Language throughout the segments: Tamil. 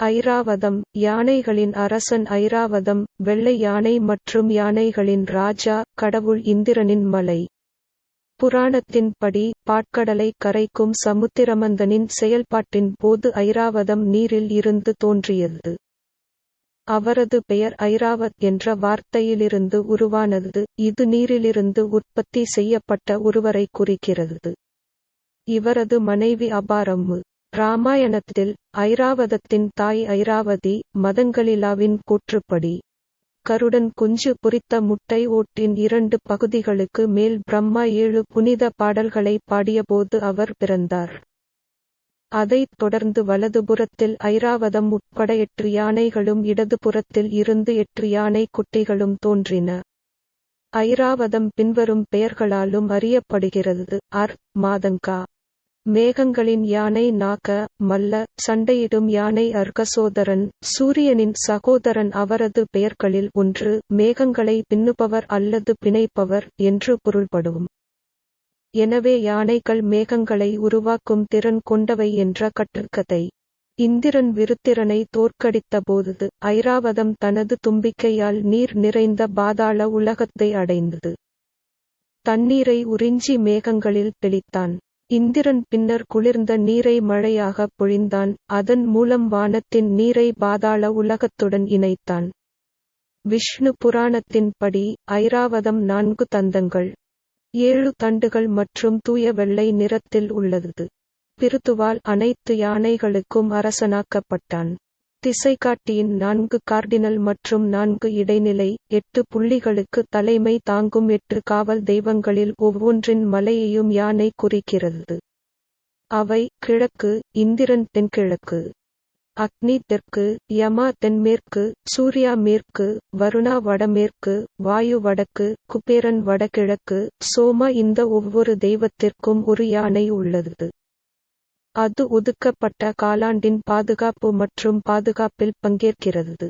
ஐராவதம் யானைகளின் அரசன் ஐராவதம் வெள்ளை யானை மற்றும் யானைகளின் ராஜா கடவுள் இந்திரனின் மலை. புராணத்தின்படி பாட்கடலை கரைக்கும் சமுத்திரமந்தனின் செயல்பாட்டின் போது ஐராவதம் நீரில் இருந்து தோன்றியது. அவரது பெயர் ஐராவத் என்ற வார்த்தையிலிருந்து உருவானது இது நீரிலிருந்து உற்பத்தி செய்யப்பட்ட ஒருவரை குறிக்கிறது. இவரது மனைவி அபாரம்மு. ராமாயணத்தில் ஐராவதத்தின் தாய் ஐராவதி மதங்களிலாவின் கூற்றுப்படி கருடன் குஞ்சு பொரித்த முட்டை ஓட்டின் இரண்டு பகுதிகளுக்கு மேல் பிரம்மா ஏழு புனித பாடல்களை பாடியபோது அவர் பிறந்தார். அதைத் தொடர்ந்து வலதுபுறத்தில் ஐராவதம் உட்பட எட்டு யானைகளும் இடதுபுறத்தில் இருந்து எட்டு யானை குட்டிகளும் தோன்றின. ஐராவதம் பின்வரும் பெயர்களாலும் அறியப்படுகிறது. அர். மாதங்கா. மேகங்களின் யானை நாக மல்ல சண்டையிடும் யானை அர்கசோதரன் சூரியனின் சகோதரன் அவரது பெயர்களில் ஒன்று மேகங்களை பின்னுபவர் அல்லது பிணைப்பவர் என்று பொருள்படும். எனவே யானைகள் மேகங்களை உருவாக்கும் திறன் கொண்டவை என்ற கட்டுக்கதை இந்திரன் விருத்திரனை தோற்கடித்தபோது ஐராவதம் தனது தும்பிக்கையால் நீர் நிறைந்த பாதாள உலகத்தை அடைந்தது. தண்ணீரை உறிஞ்சி மேகங்களில் தெளித்தான். இந்திரன் பின்னர் குளிர்ந்த நீரை மழையாக பொழிந்தான். அதன் மூலம் வானத்தின் நீரை பாதாள உலகத்துடன் இணைத்தான். விஷ்ணு புராணத்தின்படி ஐராவதம் நான்கு தந்தங்கள் ஏழு தண்டுகள் மற்றும் தூய வெள்ளை நிறத்தில் உள்ளது. பிருத்துவால் அனைத்து யானைகளுக்கும் அரசனாக்கப்பட்டான். திசைகாட்டியின் நான்கு கார்டினல் மற்றும் நான்கு இடைநிலை எட்டு புள்ளிகளுக்கு தலைமை தாங்கும் எட்டு காவல் தெய்வங்களில் ஒவ்வொன்றின் மலையையும் யானை குறிக்கிறது. அவை கிழக்கு இந்திரன் தென்கிழக்கு அக்னி தெற்கு யமா தென்மேற்கு சூர்யா மேற்கு வருணா வடமேற்கு வாயு வடக்கு குபேரன் வடகிழக்கு சோமா இந்த ஒவ்வொரு தெய்வத்திற்கும் ஒரு யானை உள்ளது. அது ஒதுக்கப்பட்ட காலாண்டின் பாதுகாப்பு மற்றும் பாதுகாப்பில் பங்கேற்கிறது.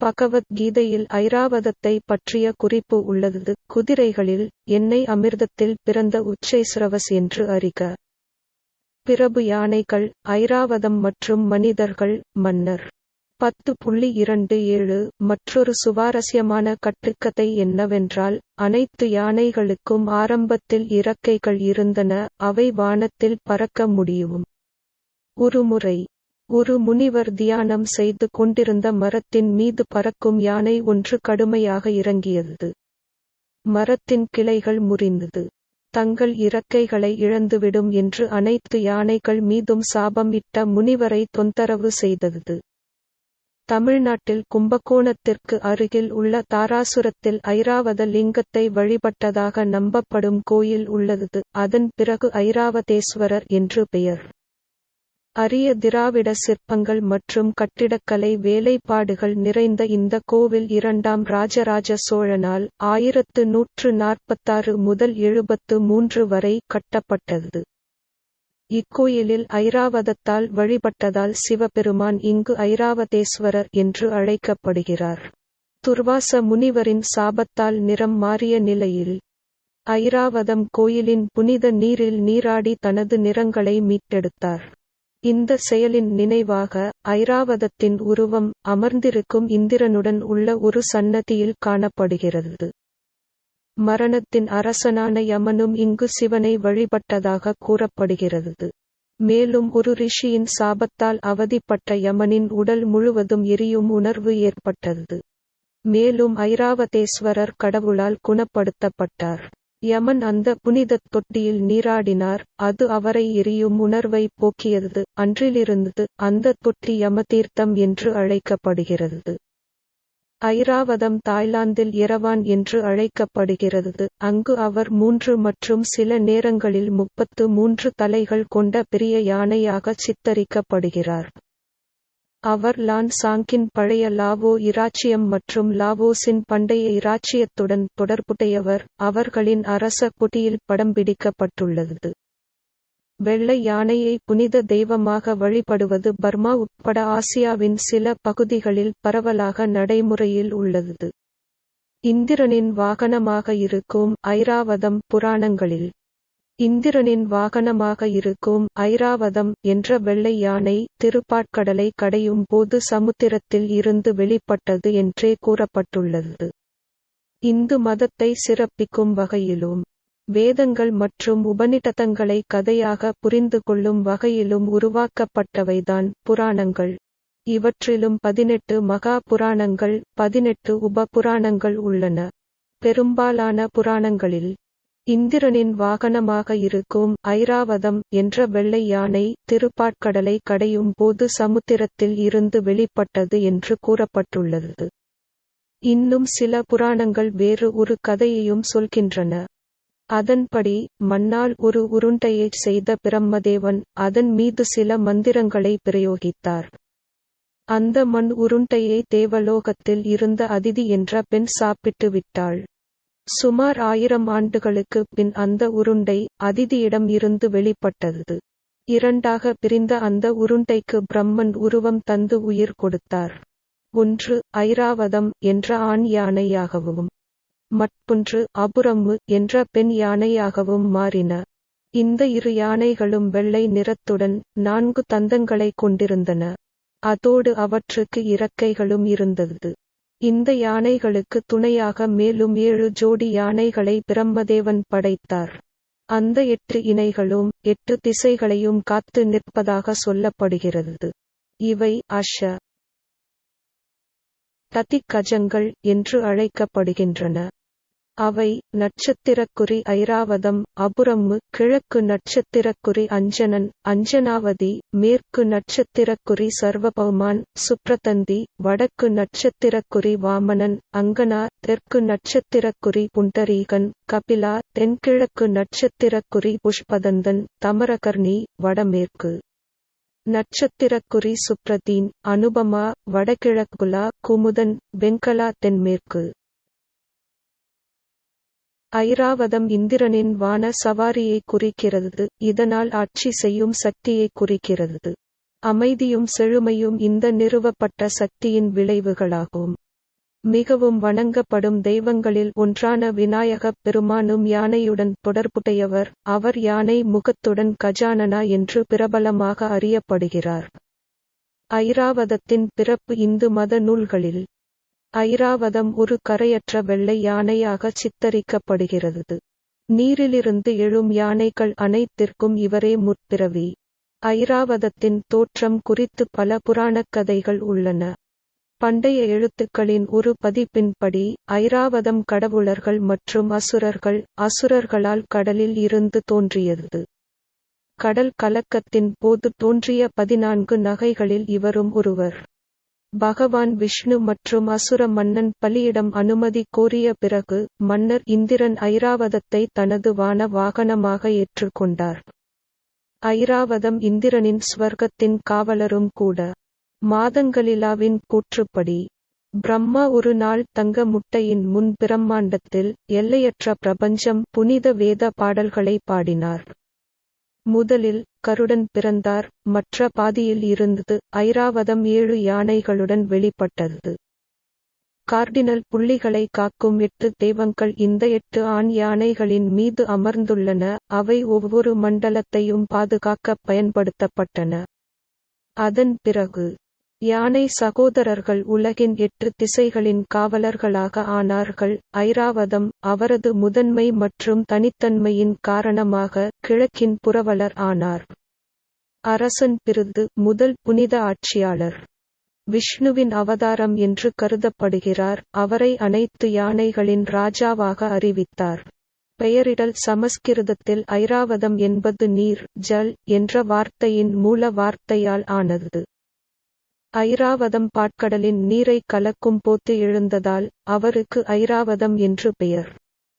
பகவத்கீதையில் ஐராவதத்தை பற்றிய குறிப்பு உள்ளது. குதிரைகளில் எண்ணெய் அமிர்தத்தில் பிறந்த உச்சைஸ்ரவஸ் என்று அறிக. பிரபு யானைகள் ஐராவதம் மற்றும் மனிதர்கள் மன்னர். பத்து புள்ளி இரண்டு ஏழு. மற்றொரு சுவாரஸ்யமான கட்டுக்கதை என்னவென்றால் அனைத்து யானைகளுக்கும் ஆரம்பத்தில் இறக்கைகள் இருந்தன அவை வானத்தில் பறக்க முடியும். ஒருமுறை ஒரு முனிவர் தியானம் செய்து கொண்டிருந்த மரத்தின் மீது பறக்கும் யானை ஒன்று கடுமையாக இறங்கியது. மரத்தின் கிளைகள் முறிந்தது. தங்கள் இறக்கைகளை இழந்துவிடும் என்று அனைத்து யானைகள் மீதும் சாபம் இட்ட முனிவரை தொந்தரவு செய்தது. தமிழ்நாட்டில் கும்பகோணத்திற்கு அருகில் உள்ள தாராசுரத்தில் ஐராவத லிங்கத்தை வழிபட்டதாக நம்பப்படும் கோயில் உள்ளது. அதன் பிறகு ஐராவதேஸ்வரர் என்று பெயர். அரிய திராவிட சிற்பங்கள் மற்றும் கட்டிடக்கலை வேலைப்பாடுகள் நிறைந்த இந்த கோவில் இரண்டாம் ராஜராஜ சோழனால் ஆயிரத்து நூற்று நாற்பத்தாறு முதல் எழுபத்து மூன்று வரை கட்டப்பட்டது. இக்கோயிலில் ஐராவதத்தால் வழிபட்டதால் சிவபெருமான் இங்கு ஐராவதேஸ்வரர் என்று அழைக்கப்படுகிறார். துர்வாச முனிவரின் சாபத்தால் நிறம் மாறிய நிலையில் ஐராவதம் கோயிலின் புனித நீரில் நீராடி தனது நிறங்களை மீட்டெடுத்தார். இந்த செயலின் நினைவாக ஐராவதத்தின் உருவம் அமர்ந்திருக்கும் இந்திரனுடன் உள்ள ஒரு சன்னதியில் காணப்படுகிறது. மரணத்தின் அரசனான யமனும் இங்கு சிவனை வழிபட்டதாக கூறப்படுகிறது. மேலும் ஒரு ரிஷியின் சாபத்தால் அவதிப்பட்ட யமனின் உடல் முழுவதும் எரியும் உணர்வு ஏற்பட்டது. மேலும் ஐராவதேஸ்வரர் கடவுளால் குணப்படுத்தப்பட்டார். யமன் அந்த புனிதத் தொட்டியில் நீராடினார். அது அவரை எரியும் உணர்வை போக்கியது. அன்றிலிருந்து அந்த தொட்டி யமதீர்த்தம் என்று அழைக்கப்படுகிறது. ஐராவதம் தாய்லாந்தில் இரவான் என்று அழைக்கப்படுகிறது. அங்கு அவர் மூன்று மற்றும் சில நேரங்களில் முப்பத்து மூன்று தலைகள் கொண்ட பெரிய யானையாக சித்தரிக்கப்படுகிறார். அவர் லான் சாங்கின் பழைய லாவோ இராச்சியம் மற்றும் லாவோஸின் பண்டைய இராச்சியத்துடன் தொடர்புடையவர். அவர்களின் அரச கொடியில் படம் பிடிக்கப்பட்டுள்ளது. வெள்ளை யானையை புனித தெய்வமாக வழிபடுவது பர்மா உட்பட ஆசியாவின் சில பகுதிகளில் பரவலாக நடைமுறையில் உள்ளது. இந்திரனின் வாகனமாக இருக்கும் ஐராவதம் புராணங்களில் இந்திரனின் வாகனமாக இருக்கும் ஐராவதம் என்ற வெள்ளை யானை திருப்பாட்கடலை கடையும் போது சமுத்திரத்தில் இருந்து வெளிப்பட்டது என்றே கூறப்பட்டுள்ளது. இந்து மதத்தை சிறப்பிக்கும் வகையிலும் வேதங்கள் மற்றும் உபநிடதங்களை கதையாக புரிந்து கொள்ளும் வகையிலும் உருவாக்கப்பட்டவைதான் புராணங்கள். இவற்றிலும் பதினெட்டு மகா புராணங்கள் பதினெட்டு உப புராணங்கள் உள்ளன. பெரும்பாலான புராணங்களில் இந்திரனின் வாகனமாக இருக்கும் ஐராவதம் என்ற வெள்ளை யானை திருப்பாட்கடலை கடையும் போது சமுத்திரத்தில் இருந்து வெளிப்பட்டது என்று கூறப்பட்டுள்ளது. இன்னும் சில புராணங்கள் வேறு ஒரு கதையையும் சொல்கின்றன. அதன்படி மண்ணால் ஒரு உருண்டையைச் செய்த பிரம்மதேவன் அதன் மீது சில மந்திரங்களை பிரயோகித்தார். அந்த மண் உருண்டையை தேவலோகத்தில் இருந்த அதிதி என்ற பெண் சாப்பிட்டு விட்டாள் சுமார் ஆயிரம் ஆண்டுகளுக்கு பின் அந்த உருண்டை அதிதியிடம் இருந்து வெளிப்பட்டது. இரண்டாக பிரிந்த அந்த உருண்டைக்கு பிரம்மன் உருவம் தந்து உயிர் கொடுத்தார். ஒன்று ஐராவதம் என்ற ஆண் யானையாகவும் மற்றொன்று அபுரம்மு என்ற பெண் யானையாகவும் மாறின. இந்த இரு யானைகளும் வெள்ளை நிறத்துடன் நான்கு தந்தங்களைக் கொண்டிருந்தன. அதோடு அவற்றுக்கு இறக்கைகளும் இருந்தது. இந்த யானைகளுக்கு துணையாக மேலும் ஏழு ஜோடி யானைகளை பிரம்மதேவன் படைத்தார். அந்த எட்டு இணைகளும் எட்டு திசைகளையும் காத்து நிற்பதாக சொல்லப்படுகிறது. இவை அஷ ததிக்கஜங்கள் என்று அழைக்கப்படுகின்றன. அவை நட்சத்திரக்குறி ஐராவதம் அபுரம்மு கிழக்கு நட்சத்திரக்குறி அஞ்சனன் அஞ்சனாவதி மேற்கு நட்சத்திரக்குறி சர்வபௌமான் சுப்ரதந்தி வடக்கு நட்சத்திரக்குறி வாமனன் அங்கனா தெற்கு நட்சத்திரக்குறி புண்டரீகன் கபிலா தென்கிழக்கு நட்சத்திரக்குறி புஷ்பதந்தன் தமரகர்ணி வடமேற்கு நட்சத்திரக்குறி சுப்ரதீன் அனுபமா வடகிழக்குலா குமுதன் வெங்கலா தென்மேற்கு ஐராவதம் இந்திரனின் வான சவாரியை குறிக்கிறது. இதனால் ஆட்சி செய்யும் சக்தியை குறிக்கிறது. அமைதியும் செழுமையும் இந்த நிறுவப்பட்ட சக்தியின் விளைவுகளாகும். மிகவும் வணங்கப்படும் தெய்வங்களில் ஒன்றான விநாயகப் பெருமானும் யானையுடன் தொடர்புடையவர். அவர் யானை முகத்துடன் கஜானனா என்று பிரபலமாக அறியப்படுகிறார். ஐராவதத்தின் பிறப்பு இந்து மத நூல்களில் ஐராவதம் ஒரு கரையற்ற வெள்ளை யானையாக சித்தரிக்கப்படுகிறது. நீரிலிருந்து எழும் யானைகள் அனைத்திற்கும் இவரே முற்பிறவி. ஐராவதத்தின் தோற்றம் குறித்து பல புராணக் கதைகள் உள்ளன. பண்டைய எழுத்துக்களின் ஒரு பதிப்பின்படி ஐராவதம் கடவுளர்கள் மற்றும் அசுரர்கள் அசுரர்களால் கடலில் இருந்து தோன்றியது. கடல் கலக்கத்தின் போது தோன்றிய பதினான்கு நகைகளில் இவரும் ஒருவர். பகவான் விஷ்ணு மற்றும் அசுர மன்னன் பலியிடம் அனுமதி கோரிய பிறகு மன்னர் இந்திரன் ஐராவதத்தை தனது வான வாகனமாக ஏற்றுக்கொண்டார் ஐராவதம் இந்திரனின் ஸ்வர்க்கத்தின் காவலரும் கூட. மாதங்களிலாவின் கூற்றுப்படி பிரம்மா ஒரு நாள் தங்க முட்டையின் முன் பிரம்மாண்டத்தில் எல்லையற்ற பிரபஞ்சம் புனித வேத பாடல்களை பாடினார். முதலில் கருடன் பிறந்தார் மற்ற பாதியில் இருந்தது ஐராவதம் ஏழு யானைகளுடன் வெளிப்பட்டது. கார்டினல் புள்ளிகளை காக்கும் எட்டு தெய்வங்கள் இந்த எட்டு ஆண் யானைகளின் மீது அமர்ந்துள்ளன அவை ஒவ்வொரு மண்டலத்தையும் பாதுகாக்க பயன்படுத்தப்பட்டன. அதன் பிறகு யானை சகோதரர்கள் உலகின் எட்டு திசைகளின் காவலர்களாக ஆனார்கள். ஐராவதம் அவரது முதன்மை மற்றும் தனித்தன்மையின் காரணமாக கிழக்கின் புரவலர் ஆனார். அரசன் பிருது முதல் புனித ஆட்சியாளர். விஷ்ணுவின் அவதாரம் என்று கருதப்படுகிறார். அவரை அனைத்து யானைகளின் ராஜாவாக அறிவித்தார். பெயரிடல் சமஸ்கிருதத்தில் ஐராவதம் என்பது நீர் ஜல் என்ற வார்த்தையின் மூல வார்த்தையால் ஆனது. ஐராவதம் பாட்கடலின் நீரை கலக்கும் போத்து எழுந்ததால் அவருக்கு ஐராவதம் என்று பெயர்.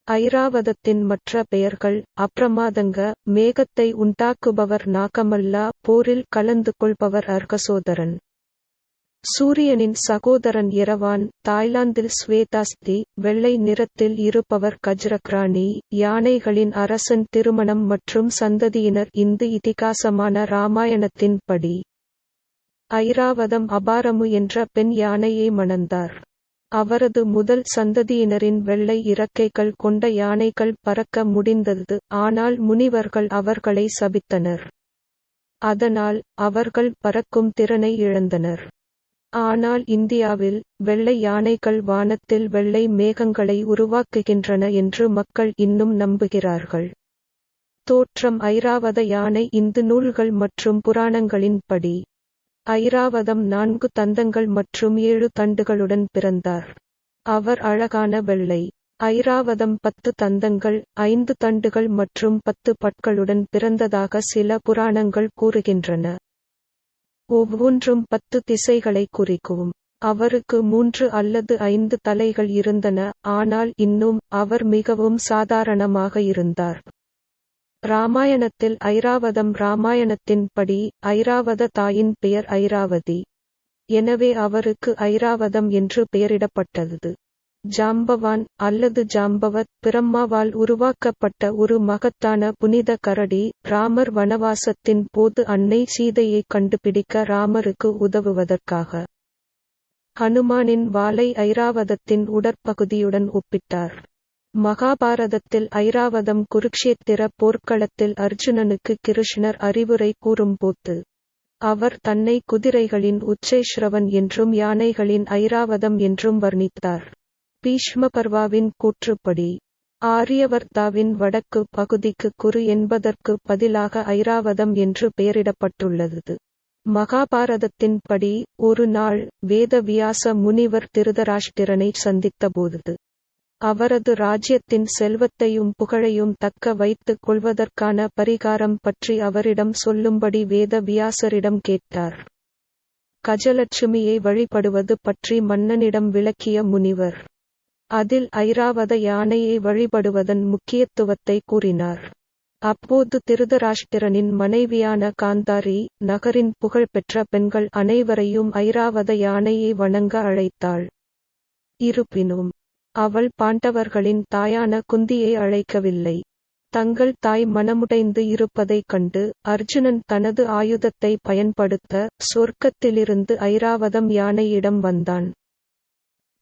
ஐராவதத்தின் மற்ற பெயர்கள் அப்ரமாதங்க மேகத்தை உண்டாக்குபவர் நாகமல்லா போரில் கலந்து கொள்பவர் அர்கசோதரன். சூரியனின் சகோதரன் இரவான் தாய்லாந்தில் ஸ்வேதாஸ்தி வெள்ளை நிறத்தில் இருப்பவர் கஜ்ரக்ராணி யானைகளின் அரசன் திருமணம் மற்றும் சந்ததியினர் இந்து இதிகாசமான ராமாயணத்தின் படி. ஐராவதம் அபாரமு என்ற பெண் யானையை மணந்தார். அவரது முதல் சந்ததியினரின் வெள்ளை இறக்கைகள் கொண்ட யானைகள் பறக்க முடிந்தது ஆனால் முனிவர்கள் அவர்களை சபித்தனர். அதனால் அவர்கள் பறக்கும் திறனை இழந்தனர். ஆனால் இந்தியாவில் வெள்ளை யானைகள் வானத்தில் வெள்ளை மேகங்களை உருவாக்குகின்றன என்று மக்கள் இன்னும் நம்புகிறார்கள். தோற்றம் ஐராவத யானை இந்து நூல்கள் மற்றும் புராணங்களின்படி. ஐராவதம் நான்கு தந்தங்கள் மற்றும் ஏழு தண்டுகளுடன் பிறந்தார். அவர் அழகான வெள்ளை. ஐராவதம் பத்து தந்தங்கள் ஐந்து தண்டுகள் மற்றும் பத்து பற்களுடன் பிறந்ததாக சில புராணங்கள் கூறுகின்றன. ஒவ்வொன்றும் பத்து திசைகளை குறிக்கும். அவருக்கு மூன்று அல்லது ஐந்து தலைகள் இருந்தன ஆனால் இன்னும் அவர் மிகவும் சாதாரணமாக இருந்தார். ராமாயணத்தில் ஐராவதம் ராமாயணத்தின் படி ஐராவத தாயின் பெயர் ஐராவதி. எனவே அவருக்கு ஐராவதம் என்று பெயரிடப்பட்டது. ஜாம்பவான் அல்லது ஜாம்பவத் பிரம்மாவால் உருவாக்கப்பட்ட ஒரு மகத்தான புனித கரடி ராமர் வனவாசத்தின் போது அன்னை சீதையை கண்டுபிடிக்க ராமருக்கு உதவுவதற்காக. ஹனுமானின் வாளை ஐராவதத்தின் உடற்பகுதியுடன் ஒப்பிட்டார். மகாபாரதத்தில் ஐராவதம் குருக்ஷேத்திர போர்க்களத்தில் அர்ஜுனனுக்கு கிருஷ்ணர் அறிவுரை கூறும்போது அவர் தன்னை குதிரைகளின் உச்சேஸ்ரவன் என்றும் யானைகளின் ஐராவதம் என்றும் வர்ணித்தார். பீஷ்மபர்வாவின் கூற்றுப்படி ஆரியவர்த்தாவின் வடக்கு பகுதிக்கு குரு என்பதற்கு பதிலாக ஐராவதம் என்று பெயரிடப்பட்டுள்ளது. மகாபாரதத்தின்படி ஒரு நாள் வேதவியாச முனிவர் திருதராஷ்டிரனை சந்தித்தபோது அவரது ராஜ்யத்தின் செல்வத்தையும் புகழையும் தக்க வைத்துக் கொள்வதற்கான பரிகாரம் பற்றி அவரிடம் சொல்லும்படி வேத வியாசரிடம் கேட்டார். கஜலட்சுமியை வழிபடுவது பற்றி மன்னனிடம் விளக்கிய முனிவர். அதில் ஐராவத யானையை வழிபடுவதன் முக்கியத்துவத்தை கூறினார். அப்போது திருதராஷ்டிரனின் மனைவியான காந்தாரி நகரின் புகழ்பெற்ற பெண்கள் அனைவரையும் ஐராவத யானையை வணங்க அழைத்தாள். இருப்பினும் அவள் பாண்டவர்களின் தாயான குந்தியை அழைக்கவில்லை. தங்கள் தாய் மனமுடைந்து இருப்பதைக் கண்டு அர்ஜுனன் தனது ஆயுதத்தை பயன்படுத்த சொர்க்கத்திலிருந்து ஐராவதம் யானையிடம் வந்தான்.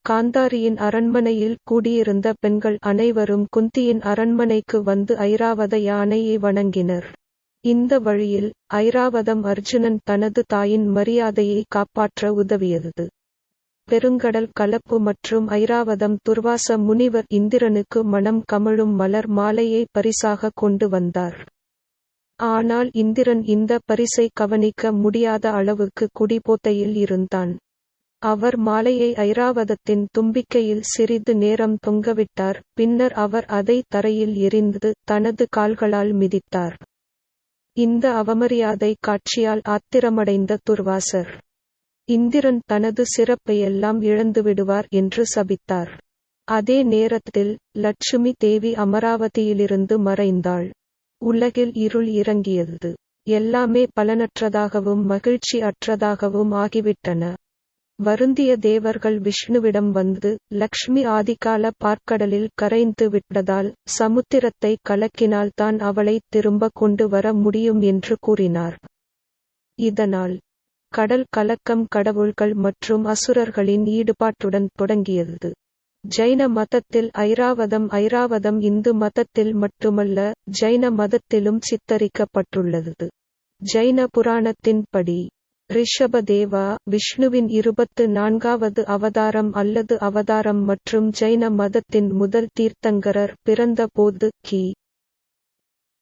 காந்தாரியின் அரண்மனையில் கூடியிருந்த பெண்கள் அனைவரும் குந்தியின் அரண்மனைக்கு வந்து ஐராவத யானையை வணங்கினர். இந்த வழியில் ஐராவதம் அர்ஜுனன் தனது தாயின் மரியாதையை காப்பாற்ற உதவியது. பெருங்கடல் கலப்பு மற்றும் ஐராவதம் துர்வாச முனிவர் இந்திரனுக்கு மனம் கமழும் மலர் மாலையை பரிசாக கொண்டு வந்தார். ஆனால் இந்திரன் இந்த பரிசை கவனிக்க முடியாத அளவுக்கு குடிபோத்தையில் இருந்தான். அவர் மாலையை ஐராவதத்தின் தும்பிக்கையில் சிறிது நேரம் தொங்கவிட்டார் பின்னர் அவர் அதை தரையில் எரிந்து தனது கால்களால் மிதித்தார். இந்த அவமரியாதை காட்சியால் ஆத்திரமடைந்த துர்வாசர். இந்திரன் தனது சிறப்பையெல்லாம் இழந்துவிடுவார் என்று சபித்தார். அதே நேரத்தில் லட்சுமி தேவி அமராவதியிலிருந்து மறைந்தாள். உலகில் இருள் இறங்கியது. எல்லாமே பலனற்றதாகவும் மகிழ்ச்சி அற்றதாகவும் ஆகிவிட்டன. வருந்திய தேவர்கள் விஷ்ணுவிடம் வந்து லக்ஷ்மி ஆதிகால பார்க்கடலில் கரைந்து விட்டதால் சமுத்திரத்தை கலக்கினால் தான் அவளை திரும்ப கொண்டு வர முடியும் என்று கூறினார். இதனால் கடல் கலக்கம் கடவுள்கள் மற்றும் அசுரர்களின் ஈடுபாட்டுடன் தொடங்கியது. ஜைன மதத்தில் ஐராவதம் ஐராவதம் இந்து மதத்தில் மட்டுமல்ல ஜைன மதத்திலும் சித்தரிக்கப்பட்டுள்ளது. ஜைன புராணத்தின்படி ரிஷபதேவா விஷ்ணுவின் இருபத்து நான்காவது அவதாரம் அல்லது அவதாரம் மற்றும் ஜைன மதத்தின் முதல் தீர்த்தங்கரர் பிறந்த போது கி.